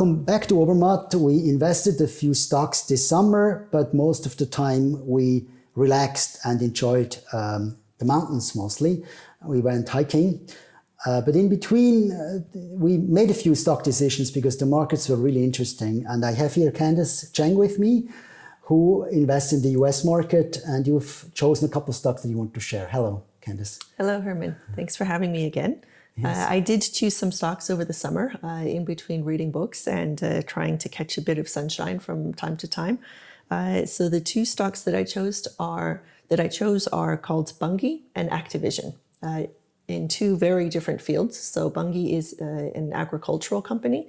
welcome back to Obermatt. We invested a few stocks this summer, but most of the time we relaxed and enjoyed um, the mountains mostly. We went hiking. Uh, but in between, uh, we made a few stock decisions because the markets were really interesting. And I have here Candice Cheng with me, who invests in the US market, and you've chosen a couple stocks that you want to share. Hello, Candice. Hello, Herman. Thanks for having me again. Yes. Uh, I did choose some stocks over the summer uh, in between reading books and uh, trying to catch a bit of sunshine from time to time. Uh, so the two stocks that I chose are that I chose are called Bunge and Activision in two very different fields. So Bunge is uh, an agricultural company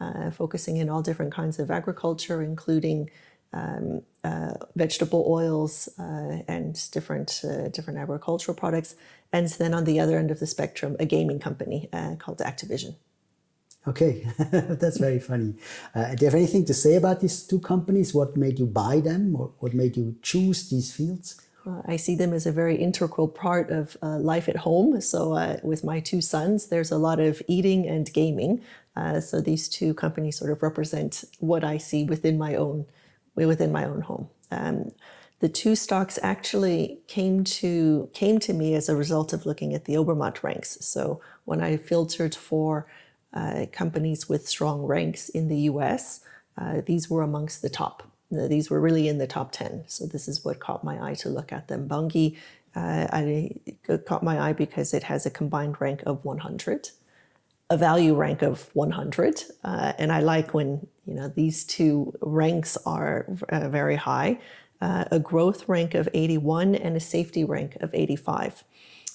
uh, focusing in all different kinds of agriculture, including um, uh, vegetable oils uh, and different uh, different agricultural products. And then on the other end of the spectrum, a gaming company uh, called Activision. Okay, that's very funny. do you have anything to say about these two companies? What made you buy them? Or what made you choose these fields? Uh, I see them as a very integral part of uh, life at home. So uh, with my two sons, there's a lot of eating and gaming. Uh, so these two companies sort of represent what I see within my own within my own home. Um, the two stocks actually came to came to me as a result of looking at the Obermatt ranks. So when I filtered for uh, companies with strong ranks in the US, uh, these were amongst the top these were really in the top 10. So this is what caught my eye to look at them. Bunge uh, I, caught my eye because it has a combined rank of 100, a value rank of 100. Uh, and I like when you know these two ranks are uh, very high, uh, a growth rank of 81 and a safety rank of 85.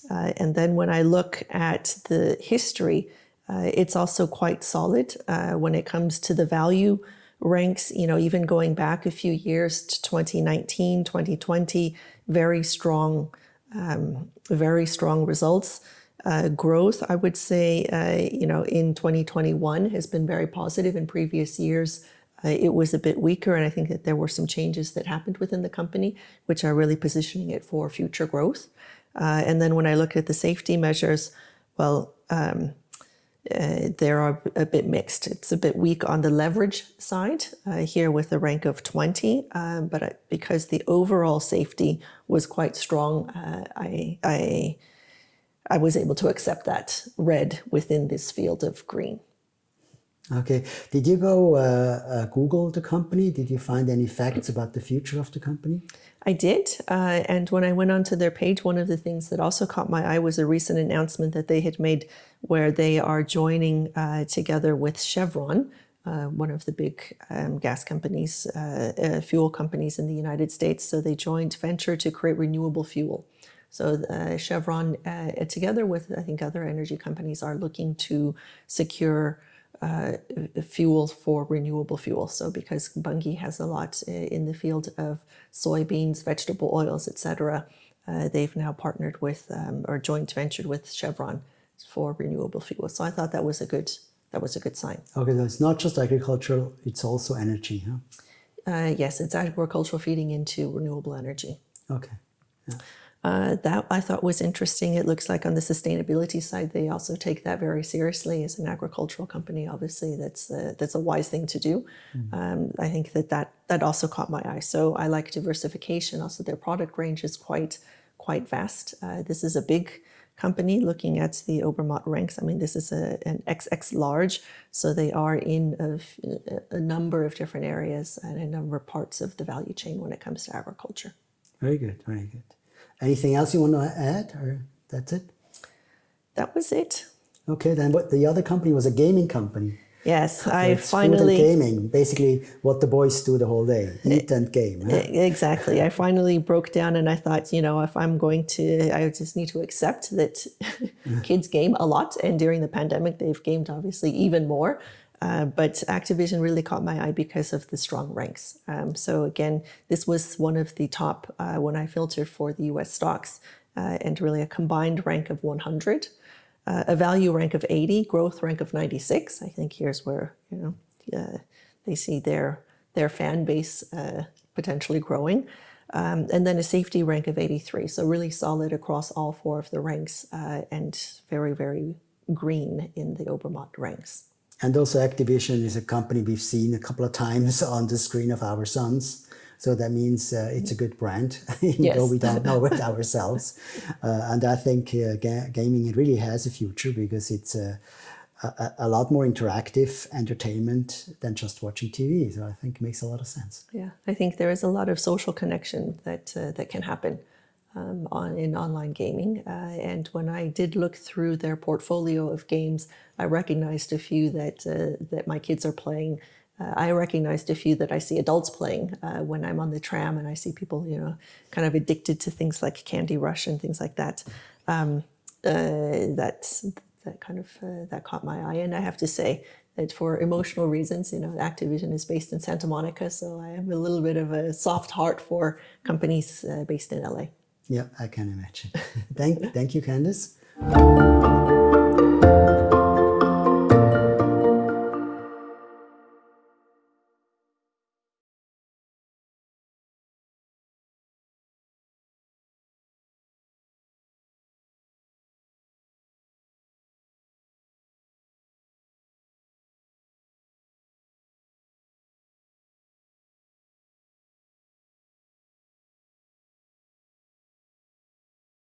Uh, and then when I look at the history, uh, it's also quite solid when it comes to the value ranks, you know, even going back a few years to 2019, 2020, very strong, um, very strong results. Uh, growth, I would say, uh, you know, in 2021 has been very positive. In previous years, uh, it was a bit weaker, and I think that there were some changes that happened within the company, which are really positioning it for future growth. Uh, and then when I look at the safety measures, well, um, uh, they are a bit mixed. It's a bit weak on the leverage side uh, here with a rank of 20, um, but because the overall safety was quite strong, I, I, I was able to accept that red within this field of green. Okay. Did you go uh, uh, Google the company? Did you find any facts about the future of the company? I did. Uh, and when I went onto their page, one of the things that also caught my eye was a recent announcement that they had made where they are joining uh, together with Chevron, uh, one of the big um, gas companies, uh, uh, fuel companies in the United States. So they joined venture to create renewable fuel. So uh, Chevron, together with I think other energy companies, are looking to secure uh, fuel for renewable fuel. So because Bunge has a lot uh, in the field of soybeans, vegetable oils, etc., uh, they've now partnered with um, or joint ventured with Chevron for renewable fuel. So I thought that was a good that was a good sign. Okay, so it's not just agricultural; it's also energy, huh? Uh, yes, it's agricultural feeding into renewable energy. Okay. Yeah. Uh, that I thought was interesting. It looks like on the sustainability side, they also take that very seriously as an agricultural company. Obviously, that's a, that's a wise thing to do. Mm. Um, I think that, that that also caught my eye. So I like diversification. Also, their product range is quite quite vast. Uh, this is a big company looking at the Obermatt ranks. I mean, this is a, an XX large, so they are in a, a number of different areas and a number of parts of the value chain when it comes to agriculture. Very good, very good. Anything else you want to add, or that's it? That was it. Okay, then what the other company was a gaming company. Yes, so I finally gaming, basically what the boys do the whole day, eh, eat and game. Huh? Eh, exactly. I finally broke down and I thought, you know, if I'm going to, I just need to accept that kids game a lot, and during the pandemic, they've gamed obviously even more. Uh, but Activision really caught my eye because of the strong ranks. Um, so again, this was one of the top uh, when I filtered for the US stocks uh, and really a combined rank of 100, uh, a value rank of 80, growth rank of 96. I think here's where you know uh, they see their their fan base potentially growing. Um, and then a safety rank of 83. So really solid across all four of the ranks and very, very green in the Obermatt ranks. And also Activision is a company we've seen a couple of times on the screen of our sons. So that means uh, it's a good brand, even Yes. though we don't know it ourselves. Uh, and I think uh, ga- gaming it really has a future because it's a, a, a lot more interactive entertainment than just watching TV. So I think it makes a lot of sense. Yeah, I think there is a lot of social connection that uh, that can happen um, on in online gaming. Uh, and when I did look through their portfolio of games, I recognized a few that uh, that my kids are playing. Uh, I recognized a few that I see adults playing uh, when I'm on the tram, and I see people, you know, kind of addicted to things like Candy Crush and things like that. Um, uh, that that kind of uh, that caught my eye, and I have to say that for emotional reasons, you know, Activision is based in Santa Monica, so I have a little bit of a soft heart for companies based in LA. Yeah, I can imagine. thank, thank you, Candice.